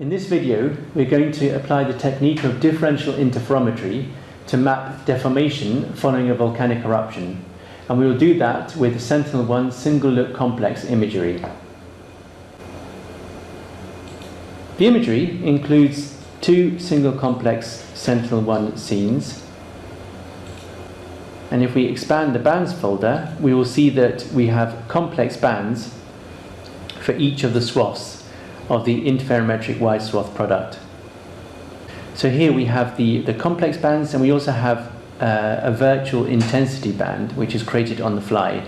In this video, we're going to apply the technique of differential interferometry to map deformation following a volcanic eruption. And we will do that with Sentinel-1 single look complex imagery. The imagery includes two single complex Sentinel-1 scenes. And if we expand the bands folder, we will see that we have complex bands for each of the swaths of the interferometric wide swath product. So here we have the, the complex bands and we also have uh, a virtual intensity band which is created on the fly.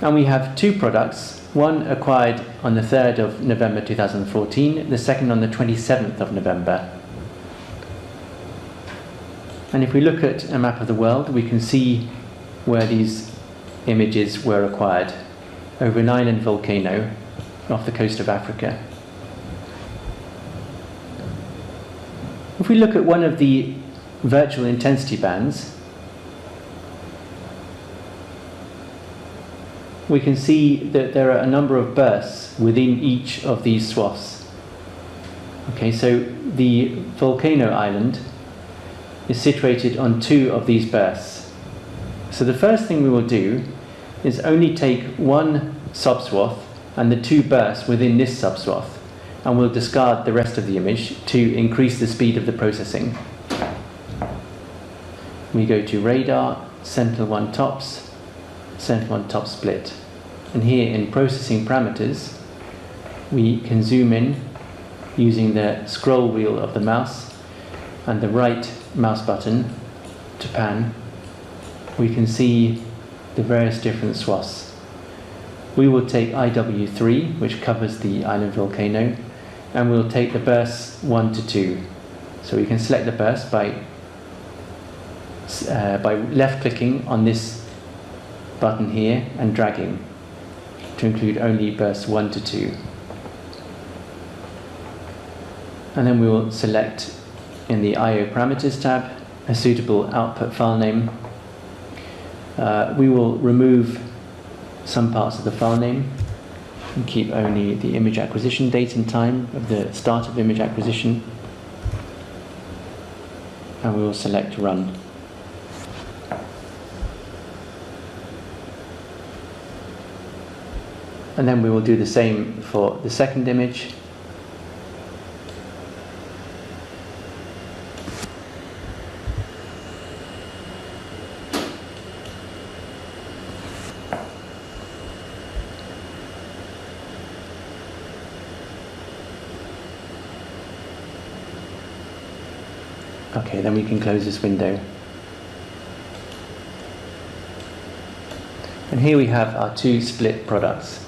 And we have two products, one acquired on the 3rd of November 2014, the second on the 27th of November. And if we look at a map of the world, we can see where these images were acquired over an island volcano off the coast of Africa. If we look at one of the virtual intensity bands, we can see that there are a number of bursts within each of these swaths. Okay, so the volcano island is situated on two of these bursts. So the first thing we will do is only take one subswath and the two bursts within this subswath and we'll discard the rest of the image to increase the speed of the processing. We go to radar, Sentinel-1 tops, Sentinel-1 top split. And here in processing parameters, we can zoom in using the scroll wheel of the mouse and the right mouse button to pan. We can see the various different swaths. We will take IW3, which covers the island volcano, and we'll take the bursts 1 to 2. So we can select the burst by, uh, by left clicking on this button here and dragging to include only bursts 1 to 2. And then we will select in the IO parameters tab a suitable output file name uh, we will remove some parts of the file name and keep only the image acquisition date and time of the start of image acquisition and we will select run. And then we will do the same for the second image Okay, then we can close this window. And here we have our two split products.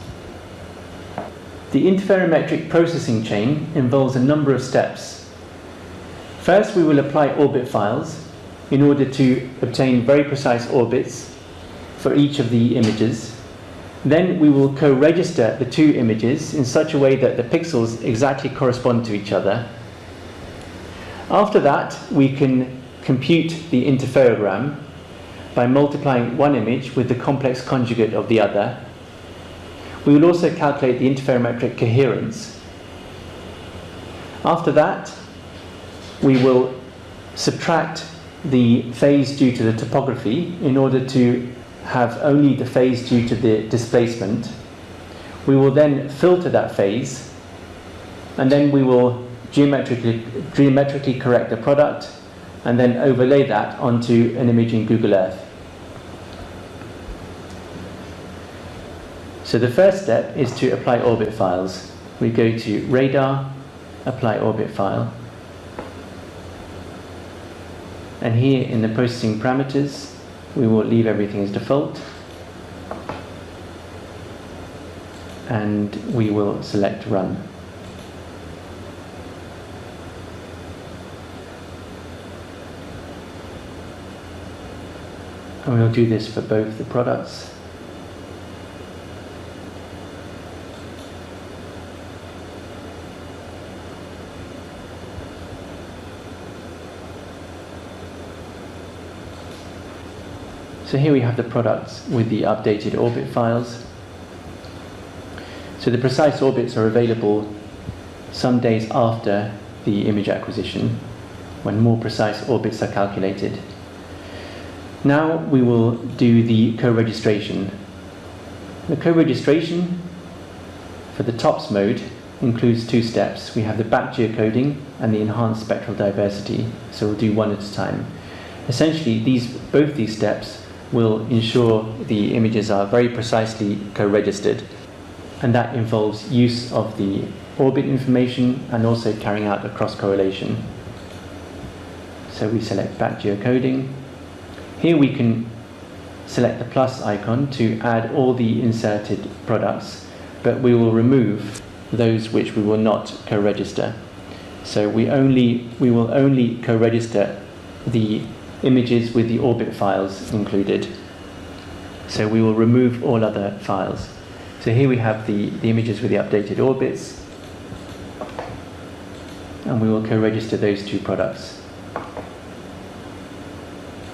The interferometric processing chain involves a number of steps. First, we will apply orbit files in order to obtain very precise orbits for each of the images. Then we will co-register the two images in such a way that the pixels exactly correspond to each other after that, we can compute the interferogram by multiplying one image with the complex conjugate of the other. We will also calculate the interferometric coherence. After that, we will subtract the phase due to the topography in order to have only the phase due to the displacement. We will then filter that phase and then we will geometrically, geometrically correct the product, and then overlay that onto an image in Google Earth. So the first step is to apply orbit files. We go to radar, apply orbit file. And here in the processing parameters, we will leave everything as default. And we will select run. And we'll do this for both the products. So here we have the products with the updated orbit files. So the precise orbits are available some days after the image acquisition when more precise orbits are calculated. Now we will do the co-registration. The co-registration for the TOPS mode includes two steps. We have the back geocoding and the enhanced spectral diversity. So we'll do one at a time. Essentially, these both these steps will ensure the images are very precisely co-registered and that involves use of the orbit information and also carrying out a cross correlation. So we select back geocoding. Here we can select the plus icon to add all the inserted products, but we will remove those which we will not co-register. So we only we will only co-register the images with the orbit files included. So we will remove all other files. So here we have the, the images with the updated orbits, and we will co-register those two products.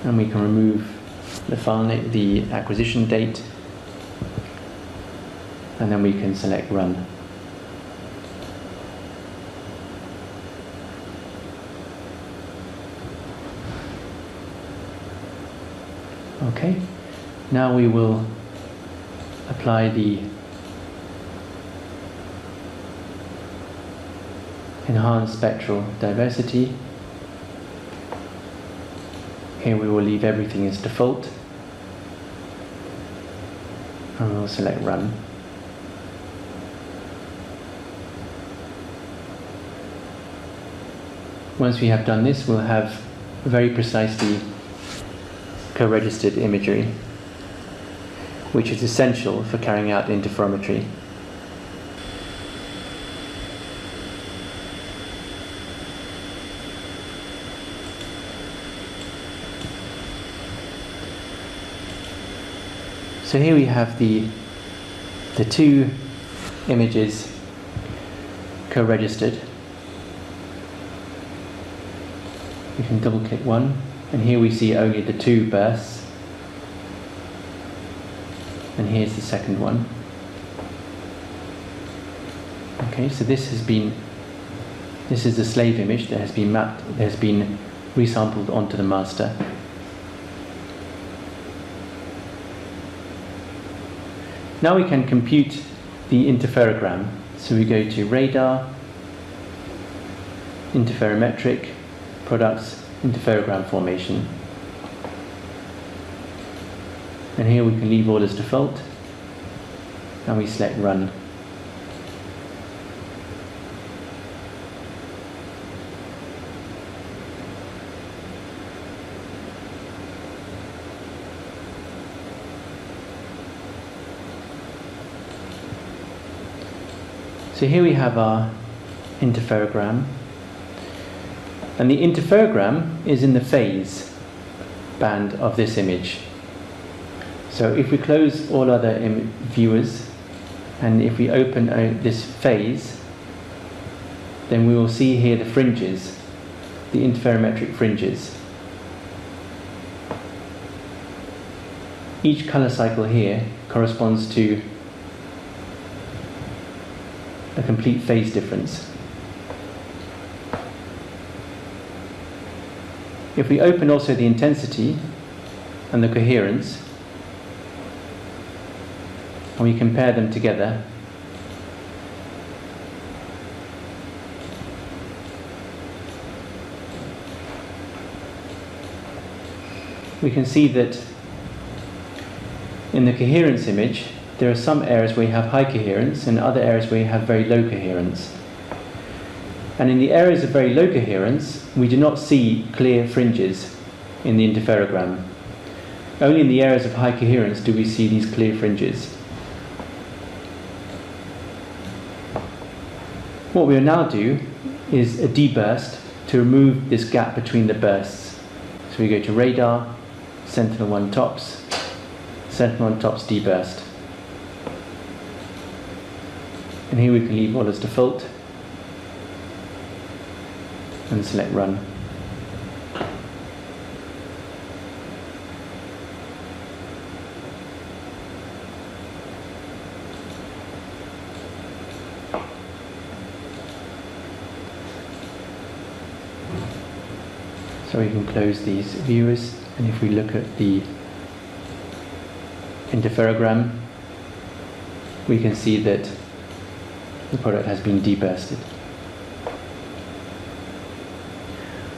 And we can remove the file name, the acquisition date, and then we can select run. Okay, now we will apply the enhanced spectral diversity. Here we will leave everything as default and we'll select run. Once we have done this, we'll have very precisely co-registered imagery, which is essential for carrying out interferometry. So here we have the, the two images co-registered. We can double click one and here we see only the two bursts and here's the second one. Okay, so this has been, this is the slave image that has been mapped, that has been resampled onto the master. Now we can compute the interferogram. So we go to radar, interferometric, products, interferogram formation. And here we can leave all as default and we select run. So here we have our interferogram. And the interferogram is in the phase band of this image. So if we close all other viewers and if we open uh, this phase, then we will see here the fringes, the interferometric fringes. Each color cycle here corresponds to a complete phase difference. If we open also the intensity and the coherence, and we compare them together, we can see that in the coherence image, there are some areas where you have high coherence and other areas where you have very low coherence. And in the areas of very low coherence, we do not see clear fringes in the interferogram. Only in the areas of high coherence do we see these clear fringes. What we'll now do is a deburst to remove this gap between the bursts. So we go to radar, Sentinel-1 tops, Sentinel-1 tops deburst. and here we can leave all as default and select run. So we can close these viewers and if we look at the interferogram we can see that the product has been debursted.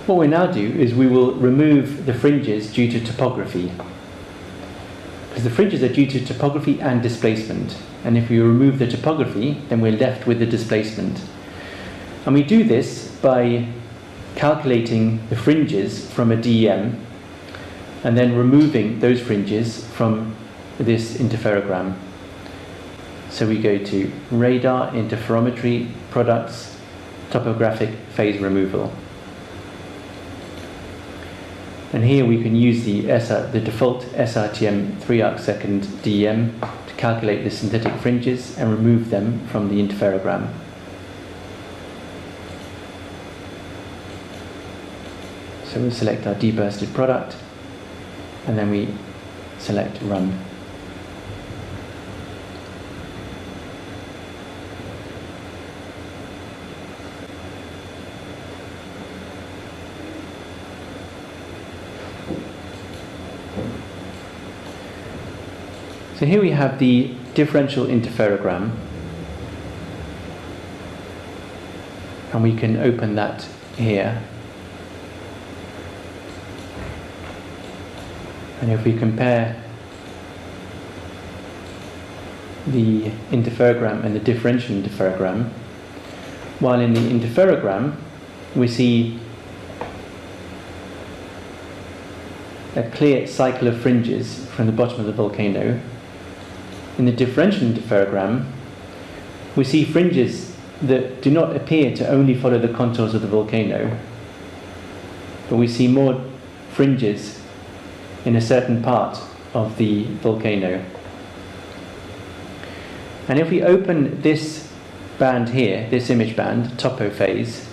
What we now do is we will remove the fringes due to topography. Because the fringes are due to topography and displacement. And if we remove the topography, then we're left with the displacement. And we do this by calculating the fringes from a DEM and then removing those fringes from this interferogram. So we go to radar, interferometry, products, topographic phase removal. And here we can use the, SR, the default SRTM 3 arc second DEM to calculate the synthetic fringes and remove them from the interferogram. So we select our debursted product and then we select run. So here we have the differential interferogram. And we can open that here. And if we compare the interferogram and the differential interferogram while in the interferogram we see a clear cycle of fringes from the bottom of the volcano in the differential interferogram, we see fringes that do not appear to only follow the contours of the volcano, but we see more fringes in a certain part of the volcano. And if we open this band here, this image band, topo phase,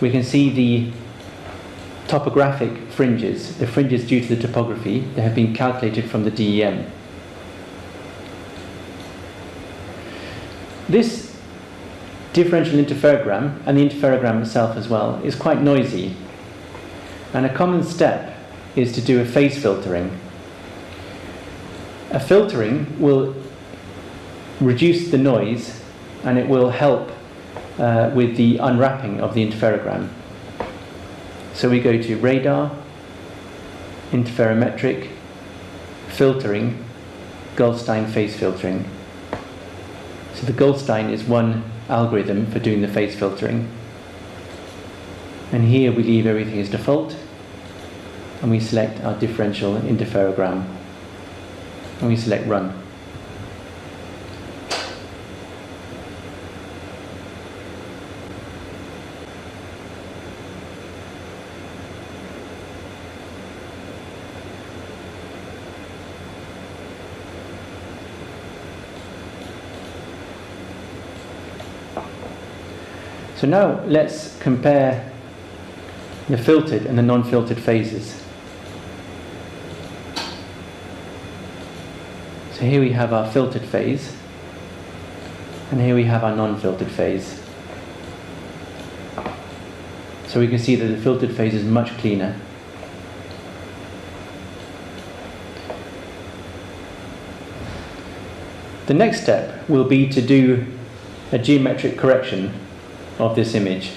we can see the topographic fringes, the fringes due to the topography that have been calculated from the DEM. This differential interferogram, and the interferogram itself as well, is quite noisy. And a common step is to do a phase filtering. A filtering will reduce the noise and it will help uh, with the unwrapping of the interferogram. So we go to radar, interferometric, filtering, Goldstein phase filtering. So the Goldstein is one algorithm for doing the phase filtering. And here we leave everything as default and we select our differential interferogram and we select run. So now let's compare the filtered and the non-filtered phases. So here we have our filtered phase, and here we have our non-filtered phase. So we can see that the filtered phase is much cleaner. The next step will be to do a geometric correction of this image.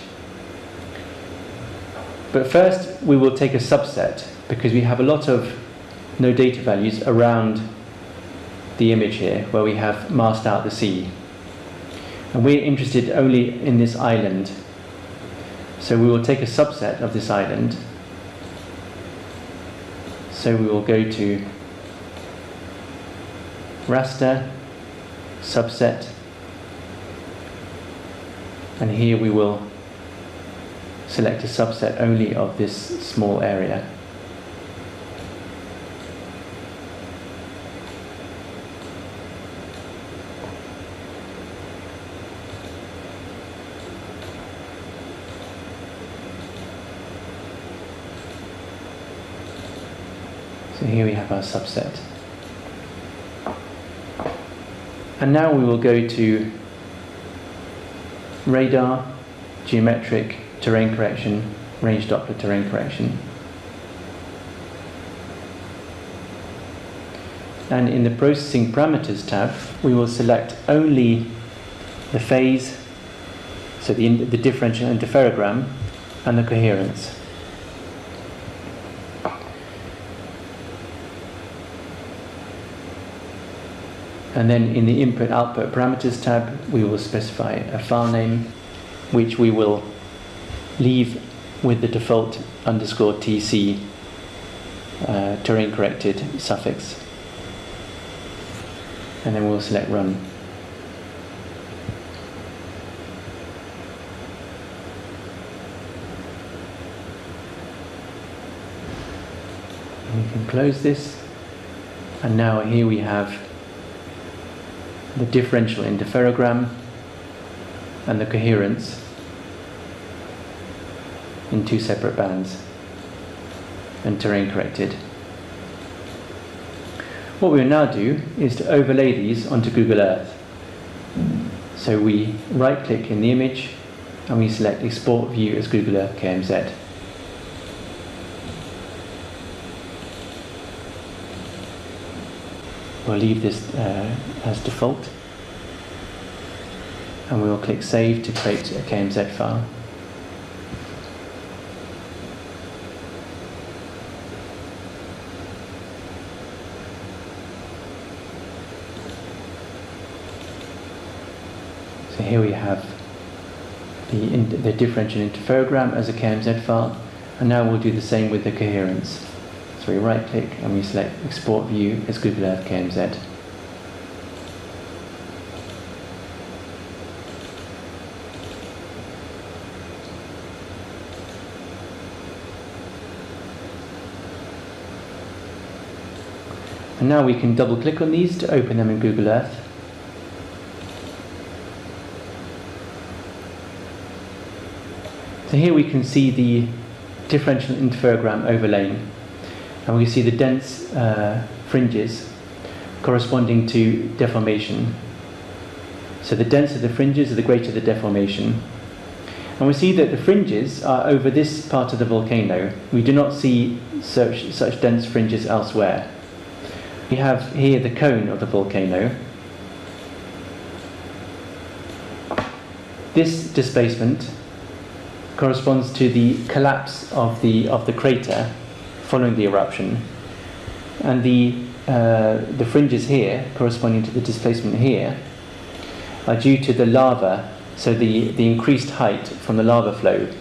But first we will take a subset because we have a lot of no data values around the image here where we have masked out the sea. And we're interested only in this island. So we will take a subset of this island. So we will go to raster, subset, and here we will select a subset only of this small area. So here we have our subset. And now we will go to radar, geometric, terrain correction, range Doppler terrain correction. And in the processing parameters tab, we will select only the phase, so the, the differential interferogram, and the coherence. And then in the input output parameters tab, we will specify a file name, which we will leave with the default underscore tc uh, terrain corrected suffix. And then we'll select run. We can close this. And now here we have the differential interferogram and the coherence in two separate bands and terrain corrected. What we will now do is to overlay these onto Google Earth. So we right click in the image and we select export view as Google Earth KMZ. We'll leave this uh, as default and we will click Save to create a KMZ file. So here we have the, the differential interferogram as a KMZ file and now we'll do the same with the coherence. So we right click and we select export view as Google Earth KMZ. And now we can double click on these to open them in Google Earth. So here we can see the differential interferogram overlaying and we see the dense uh, fringes corresponding to deformation. So the denser the fringes, the greater the deformation. And we see that the fringes are over this part of the volcano. We do not see such, such dense fringes elsewhere. We have here the cone of the volcano. This displacement corresponds to the collapse of the, of the crater following the eruption. And the, uh, the fringes here, corresponding to the displacement here, are due to the lava, so the, the increased height from the lava flow.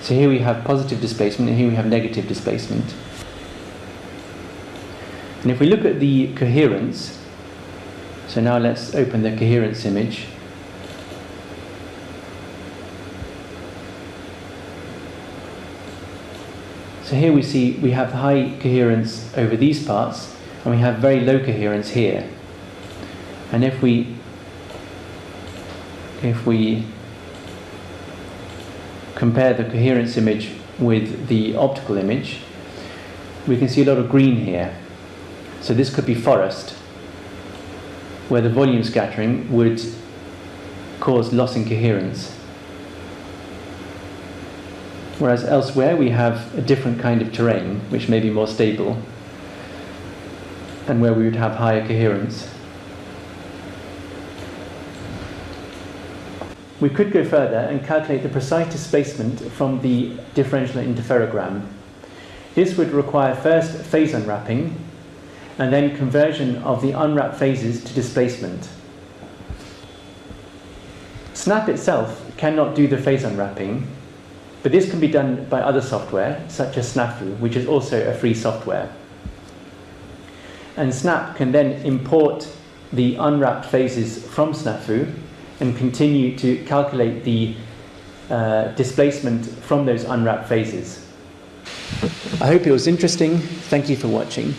So here we have positive displacement and here we have negative displacement. And if we look at the coherence, so now let's open the coherence image. So here we see we have high coherence over these parts and we have very low coherence here. And if we if we compare the coherence image with the optical image, we can see a lot of green here. So this could be forest, where the volume scattering would cause loss in coherence. Whereas elsewhere we have a different kind of terrain, which may be more stable, and where we would have higher coherence. We could go further and calculate the precise displacement from the differential interferogram. This would require first phase unwrapping, and then conversion of the unwrapped phases to displacement. Snap itself cannot do the phase unwrapping, but this can be done by other software, such as SNAPHU, which is also a free software. And Snap can then import the unwrapped phases from SNAPHU and continue to calculate the uh, displacement from those unwrapped phases. I hope it was interesting. Thank you for watching.